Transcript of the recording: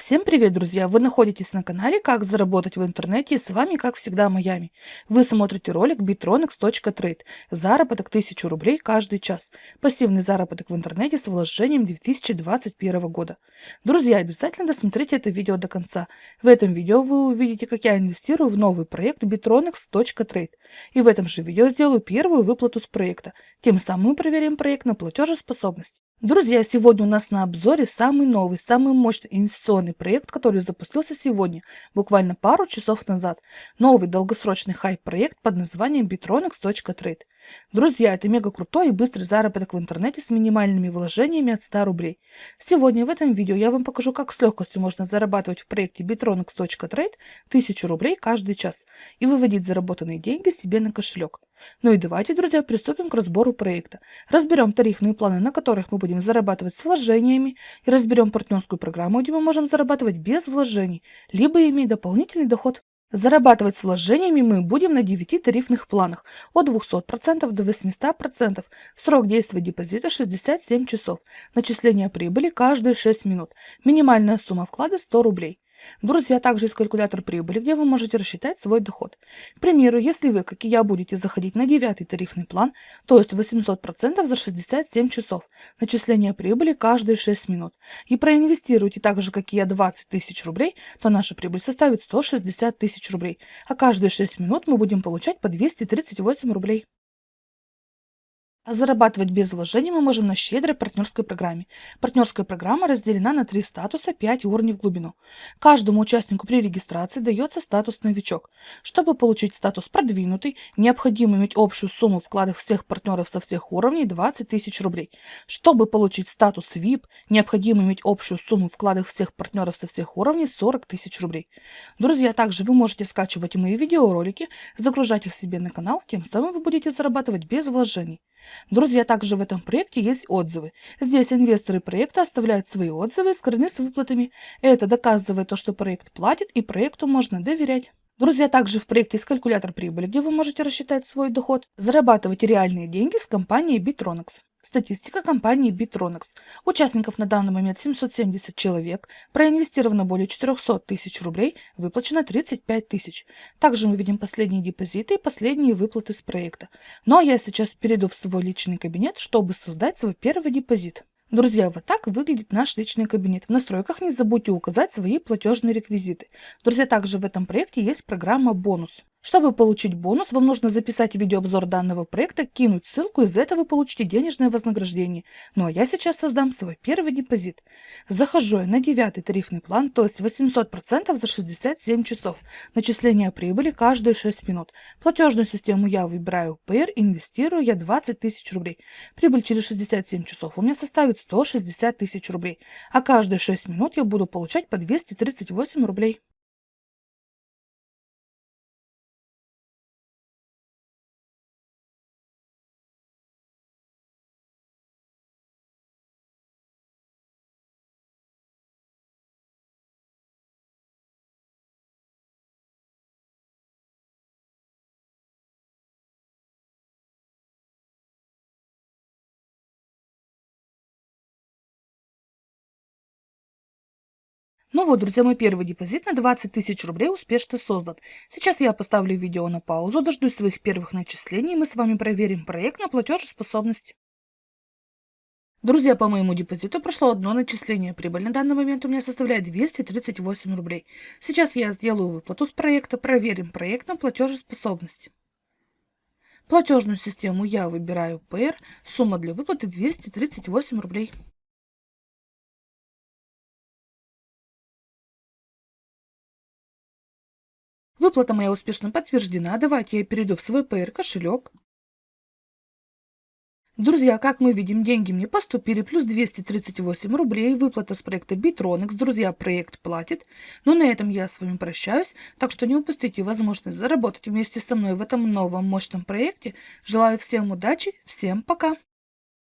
Всем привет, друзья! Вы находитесь на канале «Как заработать в интернете» и с вами, как всегда, Майами. Вы смотрите ролик bitronex.trade. Заработок 1000 рублей каждый час. Пассивный заработок в интернете с вложением 2021 года. Друзья, обязательно досмотрите это видео до конца. В этом видео вы увидите, как я инвестирую в новый проект bitronex.trade. И в этом же видео сделаю первую выплату с проекта. Тем самым проверим проект на платежеспособность. Друзья, сегодня у нас на обзоре самый новый, самый мощный инвестиционный проект, который запустился сегодня, буквально пару часов назад. Новый долгосрочный хайп-проект под названием bitronex.trade. Друзья, это мега крутой и быстрый заработок в интернете с минимальными вложениями от 100 рублей. Сегодня в этом видео я вам покажу, как с легкостью можно зарабатывать в проекте bitronex.trade 1000 рублей каждый час и выводить заработанные деньги себе на кошелек. Ну и давайте, друзья, приступим к разбору проекта. Разберем тарифные планы, на которых мы будем зарабатывать с вложениями, и разберем партнерскую программу, где мы можем зарабатывать без вложений, либо иметь дополнительный доход. Зарабатывать с вложениями мы будем на 9 тарифных планах от 200% до 800%. Срок действия депозита 67 часов. Начисление прибыли каждые 6 минут. Минимальная сумма вклада 100 рублей. Друзья, также есть калькулятор прибыли, где вы можете рассчитать свой доход. К примеру, если вы, как и я, будете заходить на девятый тарифный план, то есть 800% за 67 часов, начисление прибыли каждые 6 минут, и проинвестируете так же, как и я, 20 тысяч рублей, то наша прибыль составит 160 тысяч рублей, а каждые 6 минут мы будем получать по 238 рублей. Зарабатывать без вложений мы можем на щедрой партнерской программе. Партнерская программа разделена на три статуса 5 уровней в глубину. Каждому участнику при регистрации дается статус «Новичок». Чтобы получить статус «Продвинутый», необходимо иметь общую сумму вкладов всех партнеров со всех уровней 20 тысяч рублей. Чтобы получить статус VIP, необходимо иметь общую сумму вкладов всех партнеров со всех уровней 40 тысяч рублей. Друзья, также вы можете скачивать мои видеоролики, загружать их себе на канал, тем самым вы будете зарабатывать без вложений. Друзья, также в этом проекте есть отзывы. Здесь инвесторы проекта оставляют свои отзывы и скрыны с выплатами. Это доказывает то, что проект платит и проекту можно доверять. Друзья, также в проекте есть калькулятор прибыли, где вы можете рассчитать свой доход, зарабатывать реальные деньги с компанией Bitronex. Статистика компании Bitronex. Участников на данный момент 770 человек, проинвестировано более 400 тысяч рублей, выплачено 35 тысяч. Также мы видим последние депозиты и последние выплаты с проекта. Ну а я сейчас перейду в свой личный кабинет, чтобы создать свой первый депозит. Друзья, вот так выглядит наш личный кабинет. В настройках не забудьте указать свои платежные реквизиты. Друзья, также в этом проекте есть программа «Бонус». Чтобы получить бонус, вам нужно записать видеообзор данного проекта, кинуть ссылку, из этого вы получите денежное вознаграждение. Ну а я сейчас создам свой первый депозит. Захожу я на девятый тарифный план, то есть 800% за 67 часов. Начисление прибыли каждые 6 минут. Платежную систему я выбираю PR, инвестирую я 20 тысяч рублей. Прибыль через 67 часов у меня составит 160 тысяч рублей. А каждые 6 минут я буду получать по 238 рублей. Ну вот, друзья, мой первый депозит на 20 тысяч рублей успешно создан. Сейчас я поставлю видео на паузу, дождусь своих первых начислений, и мы с вами проверим проект на платежеспособность. Друзья, по моему депозиту прошло одно начисление. Прибыль на данный момент у меня составляет 238 рублей. Сейчас я сделаю выплату с проекта, проверим проект на платежеспособность. Платежную систему я выбираю PR, сумма для выплаты 238 рублей. Выплата моя успешно подтверждена. Давайте я перейду в свой PR кошелек. Друзья, как мы видим, деньги мне поступили, плюс 238 рублей, выплата с проекта Bitronex. Друзья, проект платит. Но на этом я с вами прощаюсь, так что не упустите возможность заработать вместе со мной в этом новом мощном проекте. Желаю всем удачи, всем пока!